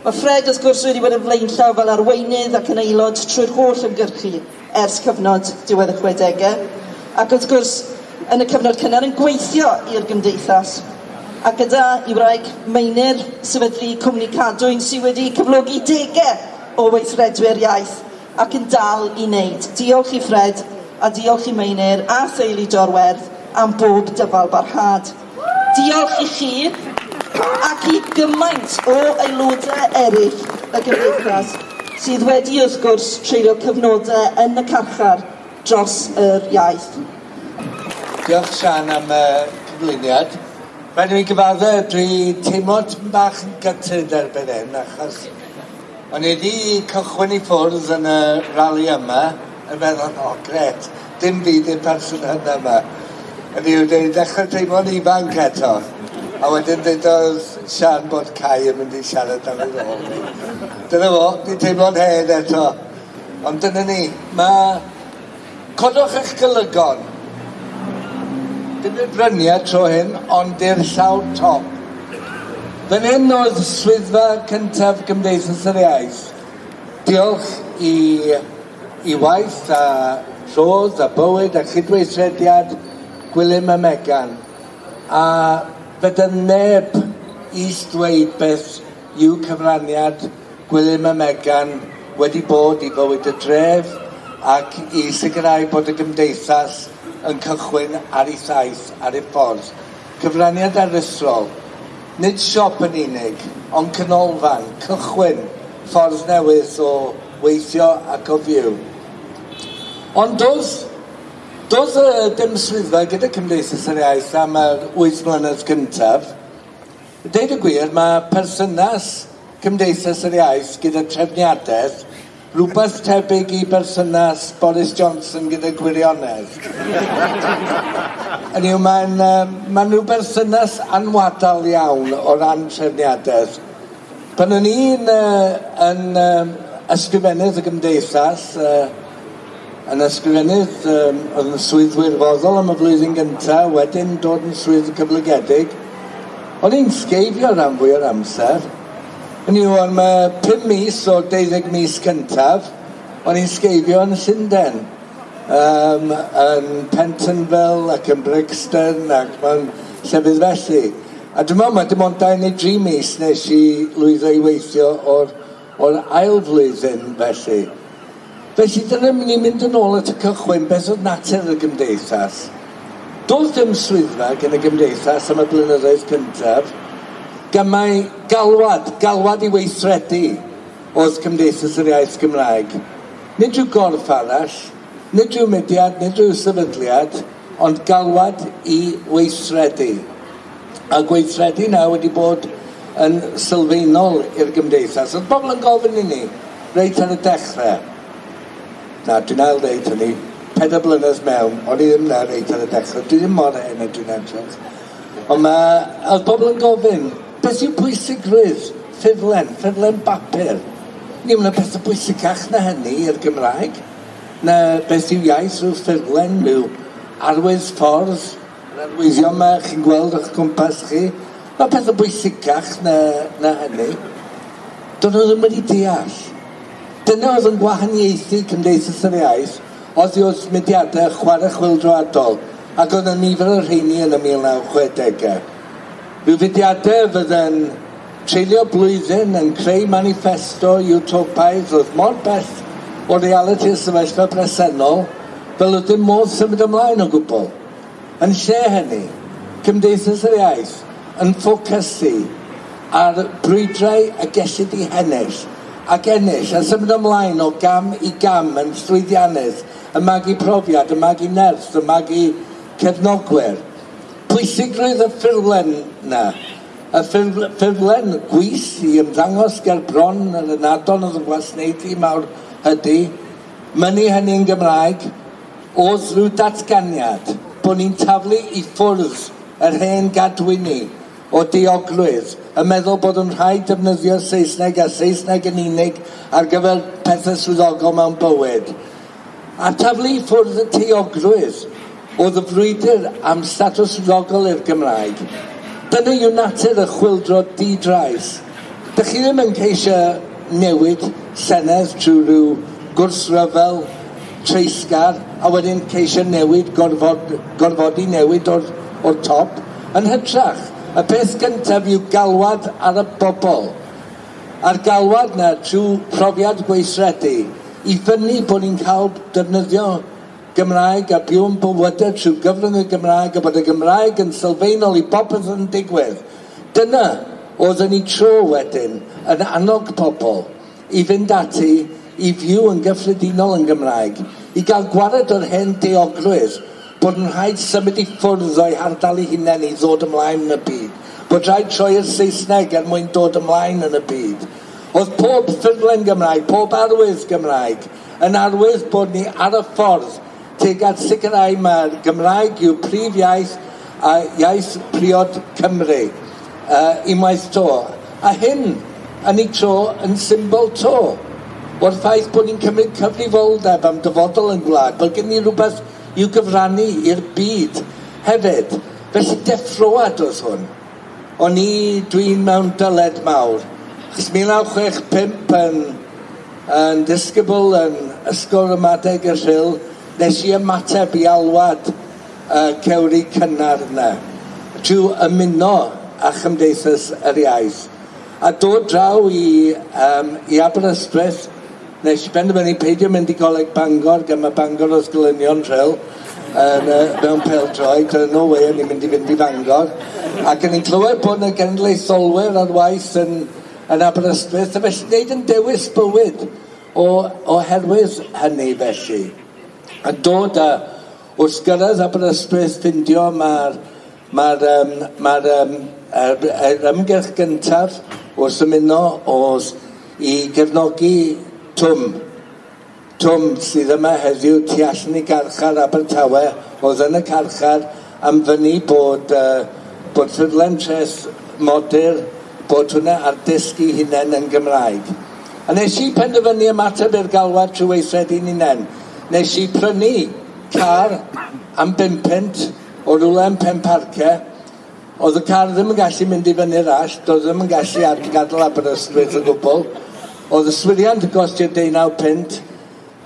Mae Fred wrth gwrs wedi bod yn flaenllaw fel arweinydd ac yn aelod trwy'r holl ymgyrchu ers cyfnod diwedd y chwedegau. ac wrth gwrs yn y cyfnod cynnar yn gweithio i'r gymdeithas a gyda i wraig Meinir, sefydlu cwmni cadwyn sydd wedi cyflogi degau o weithredwyr iaith ac yn dal i wneud. Diolch i Fred a diolch i Meinir a Theulu Dorwerth am bob dyfal barhad. Diolch i chi ac i gymaint o aelodau eraill y gymdeithas sydd wedi wrth gwrs treulio cyfnodau yn y carchar dros yr iaith. Diolch Sian am y cyflwyniad. Rhaid i mi gyfadda, dwi teimlo'n bach yn gytid erbyn hyn, achos o'n i wedi cychwyn i ffwrdd yn y rali yma, yn meddwl, o oh, gret, dim byd i'r person hynny yma. Yn i'w wedi dechrau teimlo'n ifanc eto. A wedyn dweud oedd Sian bod Cai yn mynd i siarad am ei ôl ni. Dyna fo, di teimlo'n hen eto. Ond dyna ni, mae... Codwch eich golygon. Dim yn bryniau tro hyn, ond i'r llaw top. Fan hyn oedd swyddfa cyntaf Gymdeithas yr Iaith. Diolch i, i waith a rhodd a bywyd a chydweithrediad Gwilym a Megan. A Fyd yn neb i ddweud beth yw cyfraniad Gwilym y Megan wedi bod i fywyd y dref ac i sicrhau bod y gymdeithas yn cychwyn ar ei thaith ar ei ffordd. Cyfraniad aruthrol, nid siop yn unig, ond canolfan, cychwyn ffordd newydd o weithio ac o fyw. Ond doedd Does y dymswyddfa gyda Cymdeithas yr Iaith am yr 8 mlynedd cyntaf, deud y gwir, mae persynas Cymdeithas yr Iaith gyda trefniadaeth rhywbeth tebyg i bersynas Boris Johnson gyda gwirionedd. Yn yw, mae'n ma rhyw bersynas anwadal iawn o ran trefniadaeth. Pan o'n i'n uh, yn um, ysgrifennydd y Gymdeithas, uh, yn ysgrifennydd um, oedd yn swyddwyr foddol am y flwyddyn gyntaf, wedyn dod yn swydd cyflygedig. O'n i'n sgeifio rhan fwy o'r amser. Yn i o'n mae 5 mis o 12 mis cyntaf, o'n i'n sgeifio yn Llundain. Um, yn Pentonville ac yn Brixton ac mewn llefydd felly. A dwi'n meddwl, mae dim ond 2 neu 3 mis nes i lwyddo i weithio o'r, or ail flwyddyn felly. Felly dyna ni'n mynd yn ôl at y cychwyn, beth oedd natur y gymdeithas. Doedd dim swyddfa gen y gymdeithas am y blynyddoedd cyntaf, gymau galwad, galwad i weithredu oedd Cymdeithas yr Iaith Gymraeg. Nid yw gorff arall, nid yw mudiad, nid yw sefydliad, ond galwad i weithredu. A gweithredu na wedi bod yn sylfaenol i'r gymdeithas. Oedd bobl yn gofyn i ni, reit ar y dechrau, Na, dwi'n ail ddeud hynny, pedair blynedd mewn, o'n i ddim na reit ar y dechrau, dwi ddim mor hyn dwi'n edrych. Ond mae, oedd bobl yn gofyn, beth yw pwysigrwydd? Ffurflen, ffurflen bapur. Ni wna beth y bwysicach na hynny i'r Gymraeg, na beth yw iaith rhyw ffurflen rhyw arwydd ffordd, yr arwyddion yma chi'n gweld o'ch cwmpas chi, mae peth y bwysicach na, na hynny. Do'n nhw ddim wedi deall Dyna oedd yn gwahaniaethu Cymdeithas yr Iaith oddi oedd mudiadau chwarae chwildroadol ac oedd y nifer o'r rheini yn y 1960au. Rhyw fudiadau fydden treulio blwyddyn yn creu manifesto utopaidd oedd mor bell o reality y sefyllfa presennol fel oedd dim modd symud ymlaen o gwbl. Yn lle hynny, Cymdeithas yr Iaith yn ffocysu ar brwydrau a gellid i hennill ac ennill a symud ymlaen o gam i gam yn llwyddiannus, y ymagu profiad, y ymagu nerth, y ymagu cefnogwyr. Pwysigrwydd y ffurflen na, y ffurflen gwys i ymddangos ger bron yn y nadon oedd yn gwasneiddi mawr ydy, mynnu hynny'n Gymraeg, oedd rhyw datganiad bod ni'n taflu i ffwrdd yr hen gadwyni o dioglwydd, yn meddwl bod yn rhaid defnyddio Saesneg a Saesneg yn unig ar gyfer pethau swyddogol mewn bywyd. A taflu ffwrdd y tioglwydd oedd y frwydr am statws swyddogol i'r Gymraeg. Dyna yw natur y chwildro di-drais. Dych chi ddim yn ceisio newid senedd trwy rhyw gwrsryfel treisgar a wedyn ceisio newid, gorfod, gorfodi newid o'r, or top yn hytrach. Y peth gyntaf yw galwad ar y bobl. A'r galwad na trwy profiad gweithredu i fyny bod ni'n cael defnyddio Gymraeg a byw'n bywydau trwy gyfrwng y Gymraeg a bod y Gymraeg yn sylfaenol i bopeth yn digwydd. Dyna oeddwn ni tro wedyn yn annog pobl i fynd ati i fyw yn gyffredinol yn Gymraeg, i gael gwared o'r hen deogrwydd bod yn rhaid symud i ffwrdd o'i hardal ei hunain i ddod ymlaen yn y byd. Bod rhaid troi y Saesneg er mwyn dod ymlaen yn y byd. Oedd pob ffurflen Gymraeg, pob arwydd Gymraeg, yn arwydd bod ni ar y ffordd teg at sicrhau mae'r Gymraeg yw prif iaith a iaith priod Cymru uh, unwaith to. A hyn yn ei tro yn symbol to. O'r ffaith bod ni'n cymryd cyfrifoldeb am dyfodol yn gwlad, bod gen ni rhywbeth i'w gyfrannu i'r byd hefyd. Felly deffroad oedd hwn. O'n i, dwi'n mewn dyled mawr. Chos 1965 yn, yn disgybl yn ysgol ramadeg y rhyl, nes i ymateb i alwad uh, cewri cynnar yna drwy ymuno a Chymdeithas yr Iaith a dod draw i, um, i Aberystwyth nes i benderfynu peidio mynd i goleg Bangor, gan Bangor os glynion rhyl, yn, uh, mewn peldroed, yn no way o'n i'n mynd i fynd i Fangor. Ac yn i'n clywed bod yna genedlaetholwyr ar waith yn, yn Aberystwyth, a felly wneud yn dewis bywyd o, oherwydd hynny felly. A dod a wrth gyrraedd Aberystwyth ffindio mae'r mae'r um, ma um, er, er ymgyrch gyntaf wrth ymuno oedd i gefnogi Twm. Twm sydd yma heddiw tu allan i garchar Abertawe oedd yn y carchar am fyny bod, uh, bod ffurflen tres modur bod hwnna ar dysgu hunain yn Gymraeg. A nes i penderfynu ymateb i'r galwad trwy weithred i'n unen. Nes i prynu car am bimpent o rwle am pen parca. Oedd y car ddim yn gallu mynd i fyny'r all, doedd ddim yn gallu ar gadael Aberystwyth o gwbl. Oedd y yswiriant yn costio 19 pint,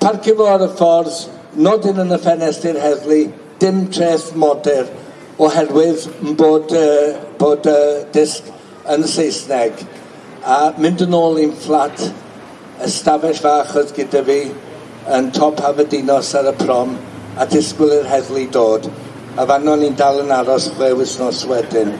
parcio fo ar y ffordd, nodyn yn y ffenestr heddlu, dim treth motor, oherwydd bod, uh, bod uh, disg yn Saesneg. A mynd yn ôl i'n fflat, ystafell fach oedd gyda fi yn top Haferdinos ar y prom, a disgwyl i'r heddlu dod a fan o'n i'n dal yn aros chwe wisnos wedyn.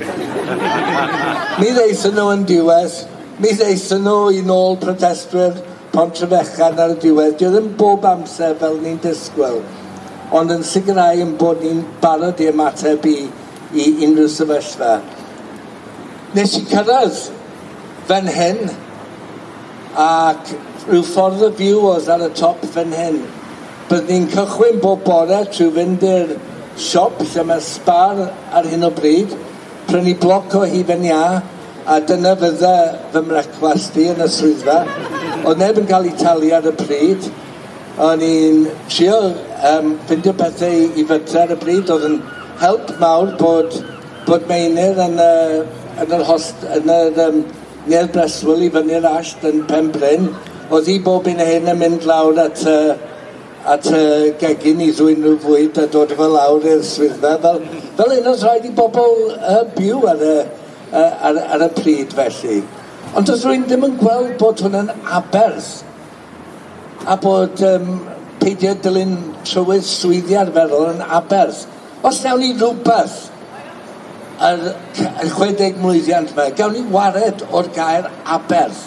Mi ddeithon nhw yn diwedd, Mi ddeithon nhw i nôl protestwyr Pontrefechan ar y diwedd. Dio ddim bob amser fel ni'n disgwyl, ond yn sicrhau yn bod ni'n barod i ymateb i, i unrhyw sefyllfa. Nes i cyrraedd fan hyn, ac rhyw ffordd y fyw oedd ar y top fan hyn. Bydd ni'n cychwyn bob bore trwy fynd i'r siop lle mae spar ar hyn o bryd, prynu bloc o hufen iâ, a dyna fydda fy mrecwast i yn y swyddfa. Oedd neb yn cael ei talu ar y pryd. O'n i'n trio um, ffindio pethau i fytra ar y pryd. Oedd yn help mawr bod, bod Meinir yn, uh, yn yr host, yn yr um, Nedd Breswyl i fyny'r asht yn Pen Bryn. Oedd hi bob un hyn yn mynd lawr at, uh, at uh, gegin i ddwyn nhw fwyd a dod efo lawr i'r swyddfa. Fel, fel un oes rhaid i bobl uh, byw ar y, uh, ar, ar y pryd felly. Ond os rwy'n ddim yn gweld bod hwn yn aberth a bod um, peidio dilyn trywydd swyddi arferol yn aberth, os nawn ni rhywbeth yr 60 mlynedd yma, gawn ni wared o'r gair aberth.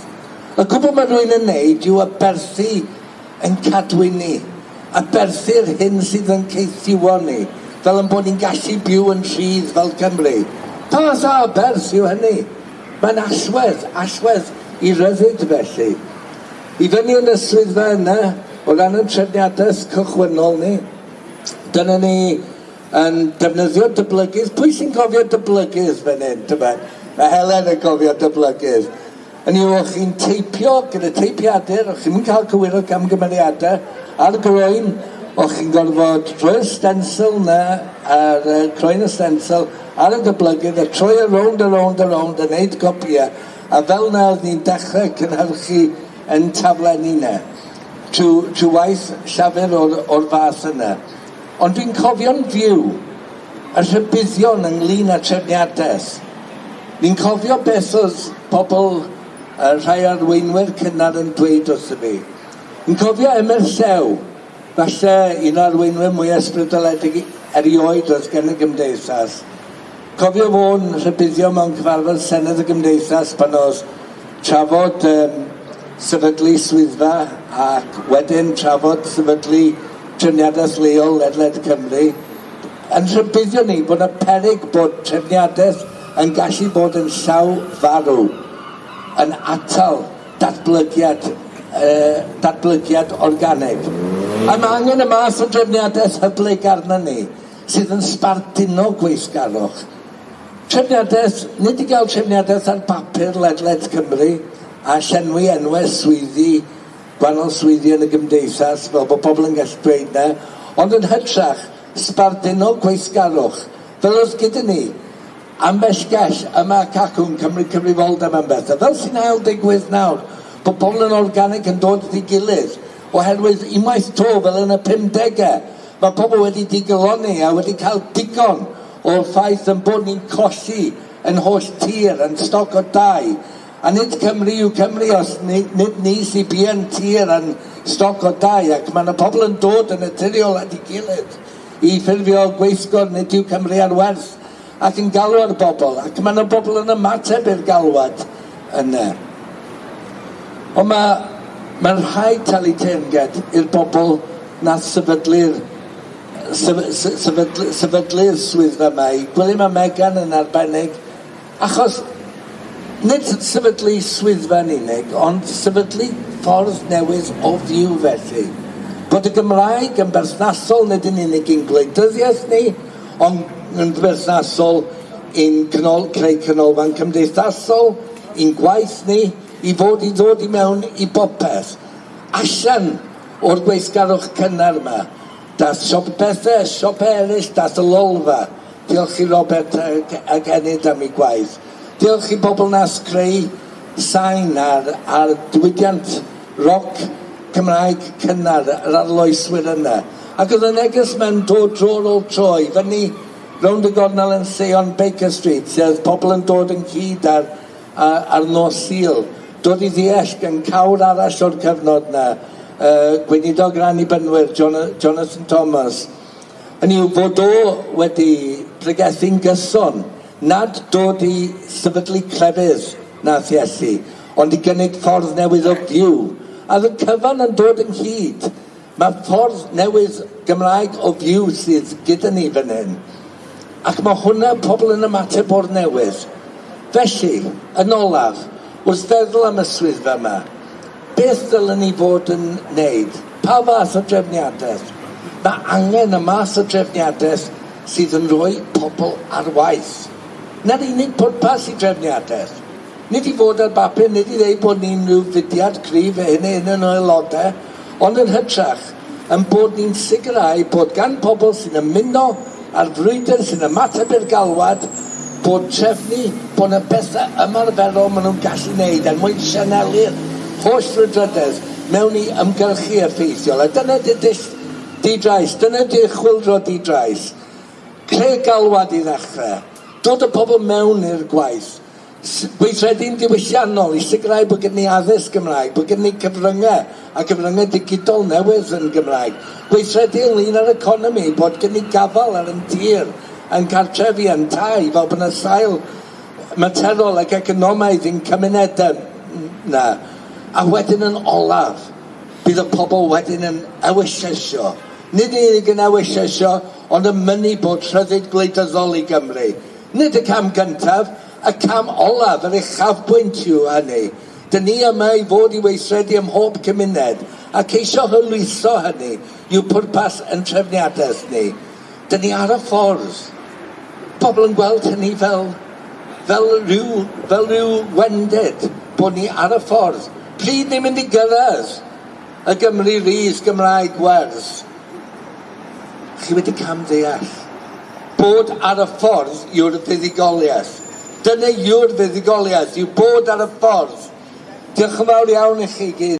Y gwbl mae rwy'n yn neud yw aberthu yn cadw ni, aberthu'r hyn sydd yn ceithiwon ni, fel yn bod ni'n gallu byw yn rhydd fel Cymru. Pa sa berth yw hynny? Mae'n allwedd, allwedd i ryddid felly. I fyny yn y swyddfa yna, o ran y trefniadaeth cychwynnol ni, dyna ni yn defnyddio dyblygydd. Pwy sy'n cofio dyblygydd fan hyn, dyma? Mae Helen yn cofio dyblygydd. Yn yw o'ch chi'n teipio gyda teipiadur, o'ch chi'n cael cywiro camgymeriadau, ar groen, o'ch chi'n gorfod rhoi'r stencil na, ar uh, croen y stencil, ar y goblygydd a troi y rownd a rownd a rownd a wneud gopia a fel na oedd ni'n dechrau cynhyrchu yn taflenni na trwy, trwy waith llafur o'r, or fath yna. Ond dwi'n cofio'n fyw y rhybuddion ynglyn â trefniadaeth. Ni'n cofio beth oedd pobl uh, rhai arweinwyr cynnar yn dweud wrth fi. Ni'n cofio Emyr Llew, falle un o'r arweinwyr mwy ysbrydoledig erioed oedd gen y gymdeithas. Cofio fo'n rhybuddio mewn cyfarfod Senedd y Gymdeithas pan oedd trafod um, sefydlu swyddfa ac wedyn trafod sefydlu trefniadaeth leol ledled Cymru. Yn rhybuddio ni bod y peryg bod trefniadaeth yn gallu bod yn llaw farw, yn atal datblygiad, uh, datblygiad organig. A mae angen y math o drefniadaeth hyblyg arna ni sydd yn sbarduno gweithgarwch Trefniadaeth, nid i gael trefniadaeth ar papur ledled Cymru a llenwi enwau swyddi, gwahanol swyddi yn y gymdeithas, fel bod pobl yn gallu dweud na, ond yn hytrach, sbarduno gweithgarwch, fel oedd gyda ni, ambell gell yma cacwn Cymru Cyfrifoldeb am bethau. Fel sy'n ail digwydd nawr, bod pobl yn organig yn dod i gilydd, oherwydd unwaith to fel yn y 50au, mae pobl wedi digiloni a wedi cael digon o'r ffaith yn bod ni'n colli yn holl tir, yn stoc o dau. A nid Cymru yw Cymru os ni, nid ni sy'n bu'n tir yn stoc o dau ac mae yna pobl yn dod yn y naturiol at ei gilydd i ffurfio gweithgor nid yw Cymru ar werth ac yn galw ar bobl ac mae yna bobl yn ymateb i'r galwad yna. Ond mae Mae'n rhaid talu teyrnged i'r bobl na sefydlu'r sefydlu'r sefydlu swydd yma i gwylio mae Megan yn arbennig achos nid sefydlu swyddfa yn unig ond sefydlu ffordd newydd o fyw felly. Bod y Gymraeg yn berthnasol nid yn unig i'n gwleidyddiaeth ni ond yn berthnasol i'n cynol, creu canolfan cymdeithasol i'n gwaith ni i fod i ddod i mewn i bopeth allan o'r gweithgarwch cynnar yma. Dath siop bethau, siop eraill, dath y lolfa. Diolch i Robert ag enid am ei gwaith. Diolch i bobl nas creu sain ar, ar diwydiant roc Cymraeg cynnar, yr arloeswyr yna. Ac oedd y neges mewn dod dro'r ôl troi, fyny rownd y gornel yn Seon Baker Street, lle oedd pobl yn dod yn cyd ar, ar, ar nos Sul. Dod i ddeall gan cawr arall o'r cyfnod na uh, gweinidog i bynwyr Jonathan Thomas. Yn i'w bod o wedi pregethu'n gyson nad dod i sefydlu clefydd na Iesu ond i gynnig ffordd newydd o fyw a y cyfan yn dod yn hyd, mae ffordd newydd Gymraeg o fyw sydd gyda ni fan hyn. Ac mae hwnna pobl yn ymateb o'r newydd. Felly yn olaf wrth feddwl am y swyddfa yma beth dylen ni fod yn wneud? Pa fath o drefniadaeth? Mae angen y mas o drefniadaeth sydd yn rhoi pobl ar waith. Na'r unig pwrpas i drefniadaeth. Nid i fod ar bapur, nid i ddeud bod ni'n rhyw fudiad cryf e hynny yn yn aelodau, ond yn hytrach, yn bod ni'n sicrhau bod gan pobl sy'n ymuno a'r frwydr sy'n ymateb i'r galwad, bod trefnu bod y bethau ymarferol maen nhw'n gallu gwneud, er mwyn sianelu'r holl rydrydedd mewn i ymgylchu effeithiol. A dyna di dill di-drais, dyna di chwildro di-drais. Creu galwad i ddechrau. Dod y pobl mewn i'r gwaith. Gweithredu'n diwylliannol i sicrhau bod gen ni addysg Gymraeg, bod gen ni cyfryngau a cyfryngau digidol newydd yn Gymraeg. Gweithredu ynglyn â'r economi, bod gen ni gafal ar yn tir, yn cartrefi, yn tai, fel bod yna sail materol ac economaidd i'n cymunedau na. A wedyn yn olaf, bydd y pobl wedyn yn ewisesio. Nid unig yn ewisesio, ond yn mynnu bod rhyddid gwleidyddol i Gymru. Nid y cam gyntaf, y cam olaf, yr uchafbwynt yw hynny. Dyn ni yma i fod i weithredu ym mhob cymuned a ceisio hylwytho hynny yw pwrpas yn trefniadaeth ni. Dyn ni ar y ffordd. Pobl yn gweld hynny fel, fel, rhyw, fel rhyw wendid bod ni ar y ffordd Pryd ni'n mynd i gyrraedd y Gymru Rhys Gymraeg werth? Chi wedi cam ddeall bod ar y ffordd yw'r fuddugoliaeth. Dyna yw'r fuddugoliaeth, yw bod ar y ffordd. Diolch yn fawr iawn i chi gyd.